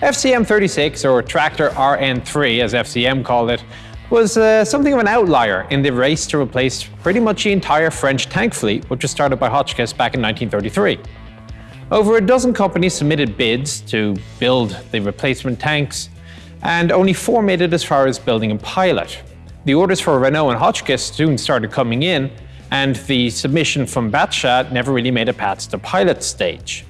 FCM36, or Tractor RN3 as FCM called it, was uh, something of an outlier in the race to replace pretty much the entire French tank fleet, which was started by Hotchkiss back in 1933. Over a dozen companies submitted bids to build the replacement tanks, and only four made it as far as building a pilot. The orders for Renault and Hotchkiss soon started coming in, and the submission from Batchat never really made it past the pilot stage.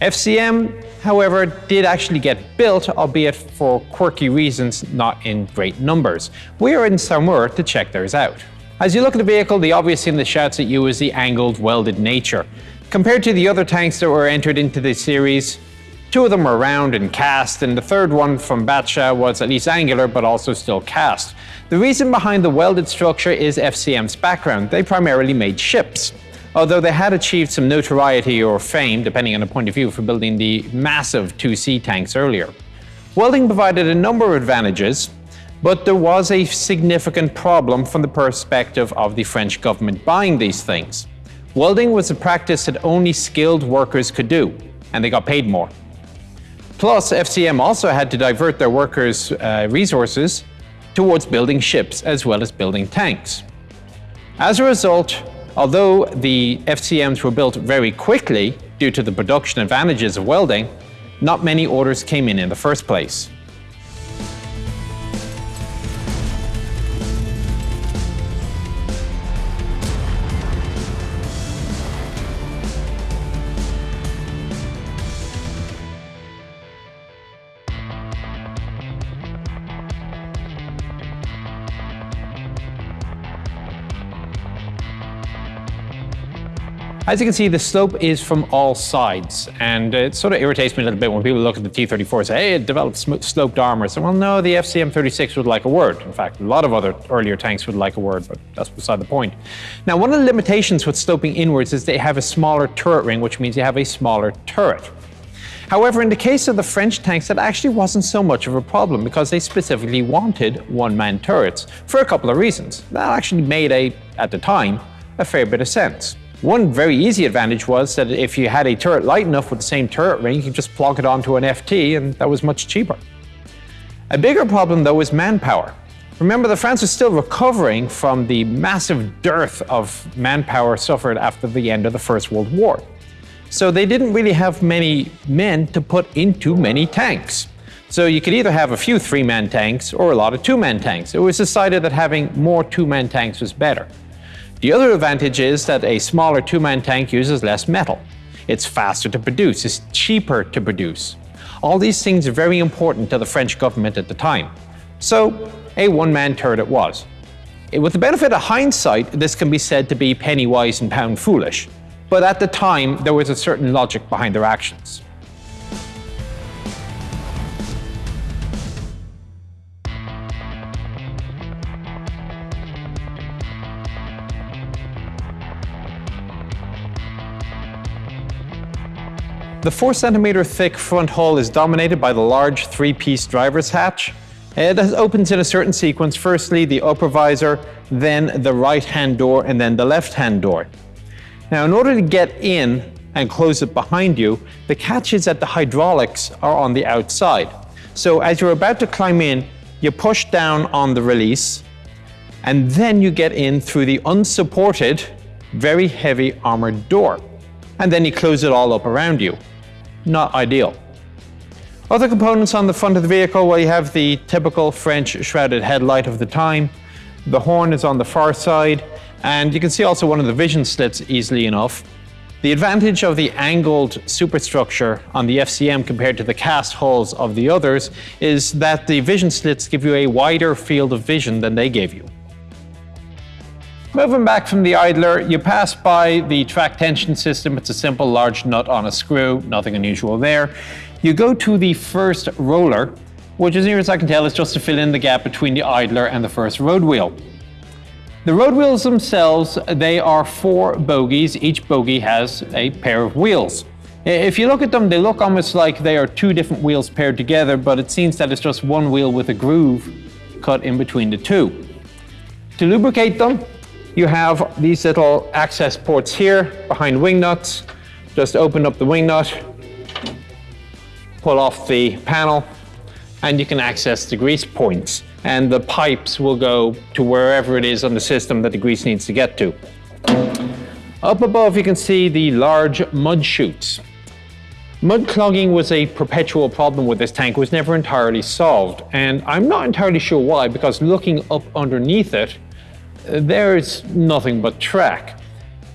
FCM, however, did actually get built, albeit for quirky reasons, not in great numbers. We are in Saumur to check those out. As you look at the vehicle, the obvious thing that shouts at you is the angled, welded nature. Compared to the other tanks that were entered into the series, two of them were round and cast, and the third one from Batsha was at least angular, but also still cast. The reason behind the welded structure is FCM's background. They primarily made ships. Although they had achieved some notoriety or fame, depending on the point of view, for building the massive 2C tanks earlier. Welding provided a number of advantages, but there was a significant problem from the perspective of the French government buying these things. Welding was a practice that only skilled workers could do, and they got paid more. Plus, FCM also had to divert their workers' uh, resources towards building ships as well as building tanks. As a result, although the FCMs were built very quickly due to the production advantages of welding, not many orders came in in the first place. As you can see, the slope is from all sides, and it sort of irritates me a little bit when people look at the T-34 and say, hey, it developed sloped armor. So, well, no, the FCM-36 would like a word. In fact, a lot of other earlier tanks would like a word, but that's beside the point. Now, one of the limitations with sloping inwards is they have a smaller turret ring, which means you have a smaller turret. However, in the case of the French tanks, that actually wasn't so much of a problem because they specifically wanted one-man turrets for a couple of reasons. That actually made a, at the time, a fair bit of sense. One very easy advantage was that if you had a turret light enough with the same turret ring, you could just plug it onto an FT and that was much cheaper. A bigger problem though was manpower. Remember that France was still recovering from the massive dearth of manpower suffered after the end of the First World War. So they didn't really have many men to put into many tanks. So you could either have a few three-man tanks or a lot of two-man tanks. It was decided that having more two-man tanks was better. The other advantage is that a smaller two-man tank uses less metal. It's faster to produce, it's cheaper to produce. All these things are very important to the French government at the time. So, a one-man turret it was. Eh, with the benefit of hindsight, this can be said to be penny wise and pound foolish. But at the time, there was a certain logic behind their actions. The 4cm thick front hull is dominated by the large three-piece driver's hatch. It opens in a certain sequence, firstly the upper visor, then the right-hand door, and then the left-hand door. Now in order to get in and close it behind you, the catches at the hydraulics are on the outside. So as you're about to climb in, you push down on the release, and then you get in through the unsupported, very heavy armored door. And then you close it all up around you not ideal. Other components on the front of the vehicle, well you have the typical French shrouded headlight of the time, the horn is on the far side, and you can see also one of the vision slits easily enough. The advantage of the angled superstructure on the FCM compared to the cast hulls of the others is that the vision slits give you a wider field of vision than they gave you. Moving back from the idler, you pass by the track tension system. It's a simple large nut on a screw, nothing unusual there. You go to the first roller, which as near as I can tell is just to fill in the gap between the idler and the first road wheel. The road wheels themselves, they are four bogies. Each bogie has a pair of wheels. If you look at them, they look almost like they are two different wheels paired together, but it seems that it's just one wheel with a groove cut in between the two. To lubricate them, you have these little access ports here behind wing nuts. Just open up the wing nut pull off the panel and you can access the grease points and the pipes will go to wherever it is on the system that the grease needs to get to. Up above you can see the large mud chutes. Mud clogging was a perpetual problem with this tank, was never entirely solved, and I'm not entirely sure why, because looking up underneath it, there's nothing but track.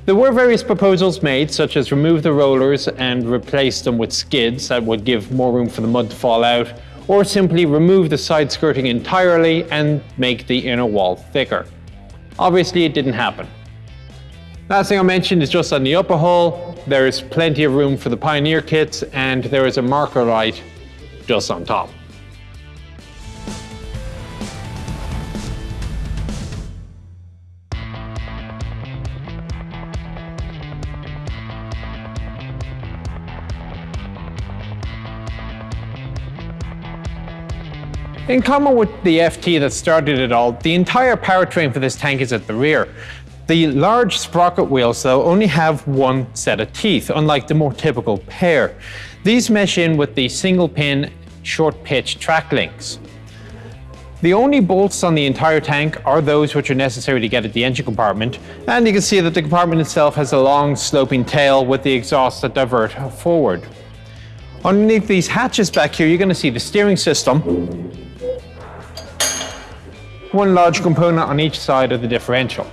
There were various proposals made, such as remove the rollers and replace them with skids that would give more room for the mud to fall out, or simply remove the side skirting entirely and make the inner wall thicker. Obviously it didn't happen. Last thing I mentioned is just on the upper hull, there is plenty of room for the Pioneer kits and there is a marker light just on top. In common with the FT that started it all, the entire powertrain for this tank is at the rear. The large sprocket wheels, though, only have one set of teeth, unlike the more typical pair. These mesh in with the single pin short pitch track links. The only bolts on the entire tank are those which are necessary to get at the engine compartment, and you can see that the compartment itself has a long sloping tail with the exhaust that divert forward. Underneath these hatches back here, you're going to see the steering system, one large component on each side of the differential.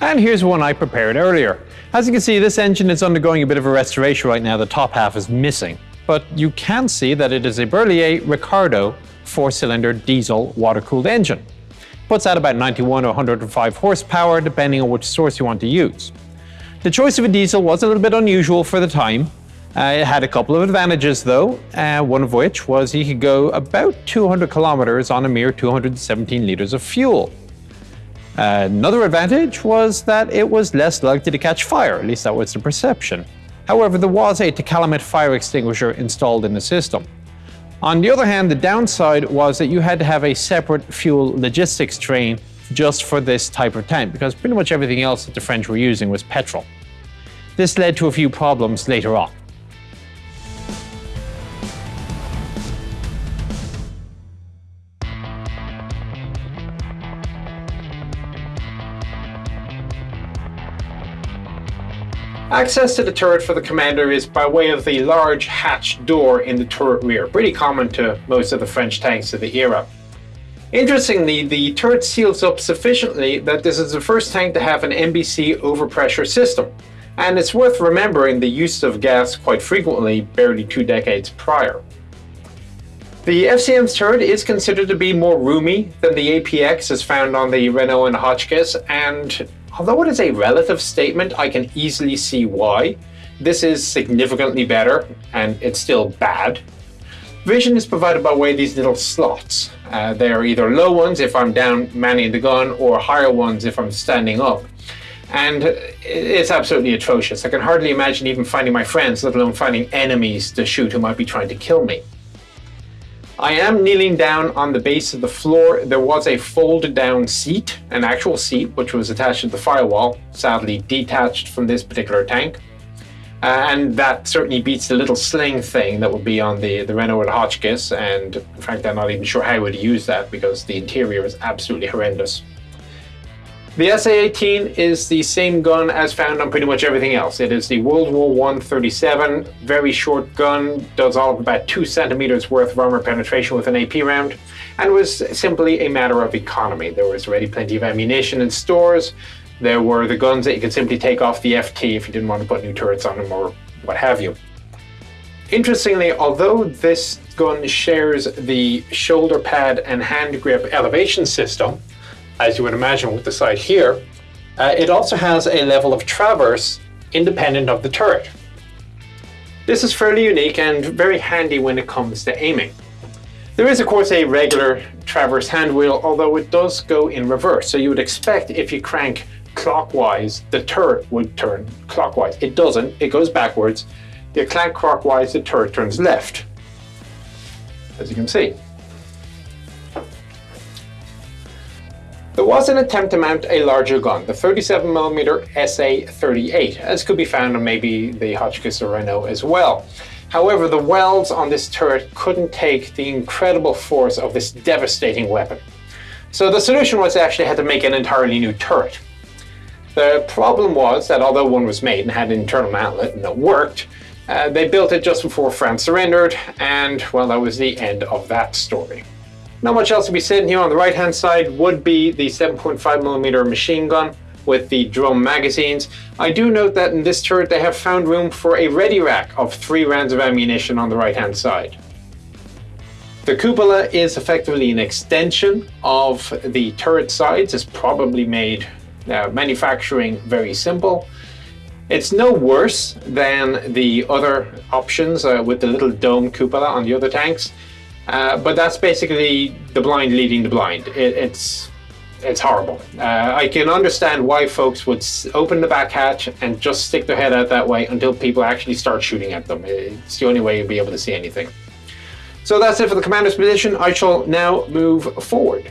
And here's one I prepared earlier. As you can see, this engine is undergoing a bit of a restoration right now. The top half is missing. But you can see that it is a Berliet Ricardo four-cylinder diesel water-cooled engine. Puts out about 91 or 105 horsepower, depending on which source you want to use. The choice of a diesel was a little bit unusual for the time. Uh, it had a couple of advantages though, uh, one of which was he could go about 200 kilometers on a mere 217 liters of fuel. Another advantage was that it was less likely to catch fire, at least that was the perception. However, there was a Tecalemit fire extinguisher installed in the system. On the other hand, the downside was that you had to have a separate fuel logistics train just for this type of tank, because pretty much everything else that the French were using was petrol. This led to a few problems later on. Access to the turret for the commander is by way of the large hatch door in the turret rear, pretty common to most of the French tanks of the era. Interestingly, the turret seals up sufficiently that this is the first tank to have an NBC overpressure system, and it's worth remembering the use of gas quite frequently barely two decades prior. The FCM's turret is considered to be more roomy than the APX as found on the Renault and Hotchkiss, and Although it is a relative statement, I can easily see why. This is significantly better, and it's still bad. Vision is provided by way of these little slots. Uh, they are either low ones if I'm down manning the gun, or higher ones if I'm standing up. And it's absolutely atrocious. I can hardly imagine even finding my friends, let alone finding enemies to shoot who might be trying to kill me. I am kneeling down on the base of the floor. There was a folded down seat, an actual seat, which was attached to the firewall, sadly detached from this particular tank. Uh, and that certainly beats the little sling thing that would be on the, the Renault Hotchkiss, and frankly I'm not even sure how I would use that because the interior is absolutely horrendous. The SA-18 is the same gun as found on pretty much everything else. It is the World War I 37, very short gun, does all of about 2 centimeters worth of armor penetration with an AP round, and was simply a matter of economy. There was already plenty of ammunition in stores, there were the guns that you could simply take off the FT if you didn't want to put new turrets on them or what have you. Interestingly, although this gun shares the shoulder pad and hand grip elevation system, as you would imagine with the sight here, uh, it also has a level of traverse independent of the turret. This is fairly unique and very handy when it comes to aiming. There is of course a regular traverse hand wheel, although it does go in reverse. So you would expect if you crank clockwise, the turret would turn clockwise. It doesn't, it goes backwards. If You crank clockwise, the turret turns left, as you can see. There was an attempt to mount a larger gun, the 37mm SA-38, as could be found on maybe the Hotchkiss or Renault as well. However, the welds on this turret couldn't take the incredible force of this devastating weapon. So the solution was they actually had to make an entirely new turret. The problem was that although one was made and had an internal mantlet and it worked, uh, they built it just before France surrendered, and well, that was the end of that story. Not much else to be said here on the right hand side would be the 7.5mm machine gun with the drum magazines. I do note that in this turret they have found room for a ready rack of three rounds of ammunition on the right hand side. The cupola is effectively an extension of the turret sides. It's probably made uh, manufacturing very simple. It's no worse than the other options uh, with the little dome cupola on the other tanks, uh, but that's basically the blind leading the blind. It, it's it's horrible. Uh, I can understand why folks would open the back hatch and just stick their head out that way until people actually start shooting at them. It's the only way you'll be able to see anything. So that's it for the commander's position. I shall now move forward.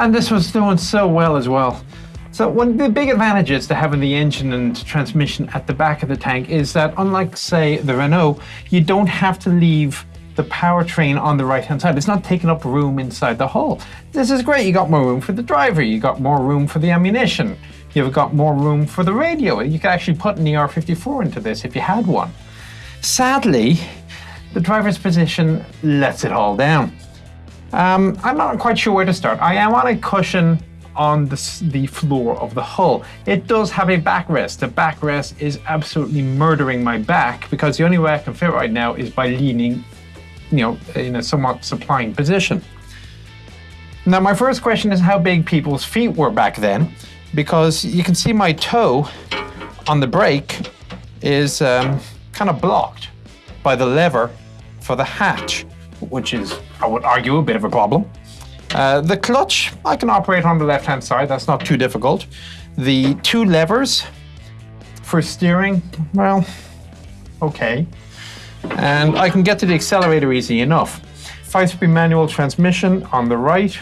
And this was doing so well as well. So one of the big advantages to having the engine and transmission at the back of the tank is that unlike say the Renault, you don't have to leave the powertrain on the right hand side. It's not taking up room inside the hull. This is great. You got more room for the driver. You got more room for the ammunition. You've got more room for the radio. You could actually put an ER54 into this if you had one. Sadly, the driver's position lets it all down. Um, I'm not quite sure where to start. I am on a cushion on the, the floor of the hull. It does have a backrest. The backrest is absolutely murdering my back because the only way I can fit right now is by leaning, you know, in a somewhat supine position. Now, my first question is how big people's feet were back then, because you can see my toe on the brake is um, kind of blocked by the lever for the hatch, which is, I would argue, a bit of a problem. Uh, the clutch, I can operate on the left-hand side. That's not too difficult. The two levers for steering, well, okay. And I can get to the accelerator easy enough. Five-speed manual transmission on the right.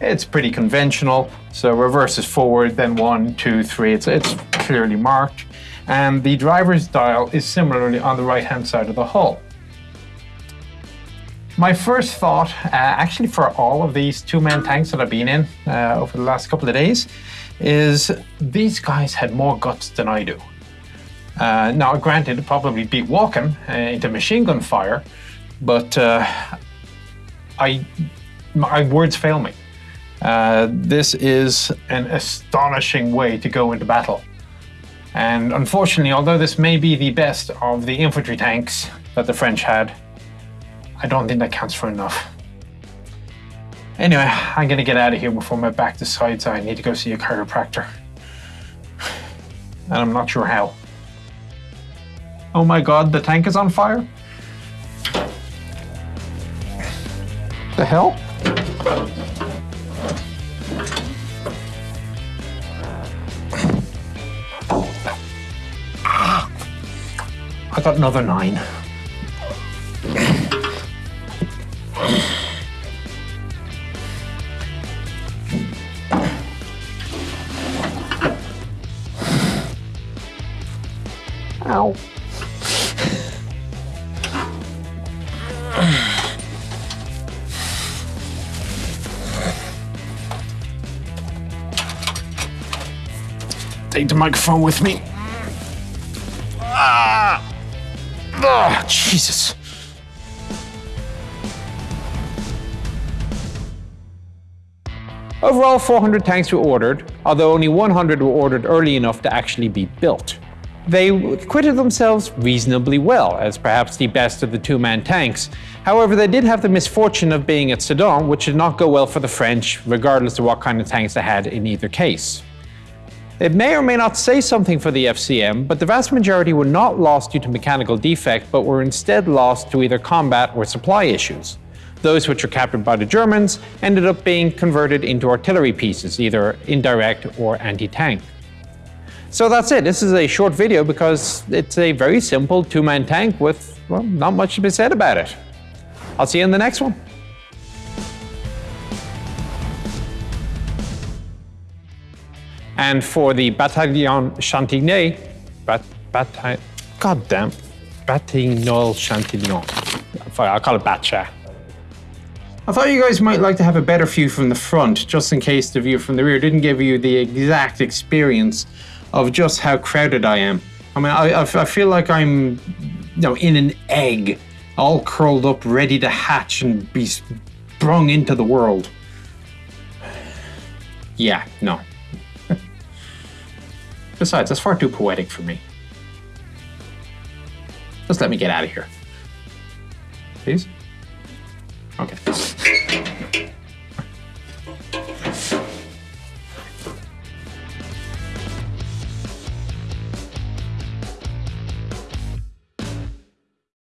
It's pretty conventional. So reverse is forward, then one, two, three. It's, it's clearly marked. And the driver's dial is similarly on the right-hand side of the hull. My first thought, uh, actually for all of these two-man tanks that I've been in uh, over the last couple of days, is these guys had more guts than I do. Uh, now, granted, probably beat walking uh, into machine gun fire, but uh, I, my words fail me. Uh, this is an astonishing way to go into battle. And unfortunately, although this may be the best of the infantry tanks that the French had, I don't think that counts for enough. Anyway, I'm gonna get out of here before my back decides I need to go see a chiropractor. And I'm not sure how. Oh my god, the tank is on fire? The hell? I got another nine. Take the microphone with me. Ah! Oh, Jesus. Overall, 400 tanks were ordered, although only 100 were ordered early enough to actually be built. They acquitted themselves reasonably well, as perhaps the best of the two-man tanks. However, they did have the misfortune of being at Sedan, which did not go well for the French, regardless of what kind of tanks they had in either case. It may or may not say something for the FCM, but the vast majority were not lost due to mechanical defect, but were instead lost to either combat or supply issues. Those which were captured by the Germans ended up being converted into artillery pieces, either indirect or anti-tank. So that's it. This is a short video because it's a very simple two-man tank with, well, not much to be said about it. I'll see you in the next one. And for the Bataillon Chantigny, bat, bataille, goddamn, Batignol Chantignon. I'll call it Batcha. I thought you guys might like to have a better view from the front, just in case the view from the rear didn't give you the exact experience of just how crowded I am. I mean, I, I, feel like I'm, you know, in an egg, all curled up, ready to hatch and be sprung into the world. Yeah, no. Besides, that's far too poetic for me. Just let me get out of here. Please? Okay.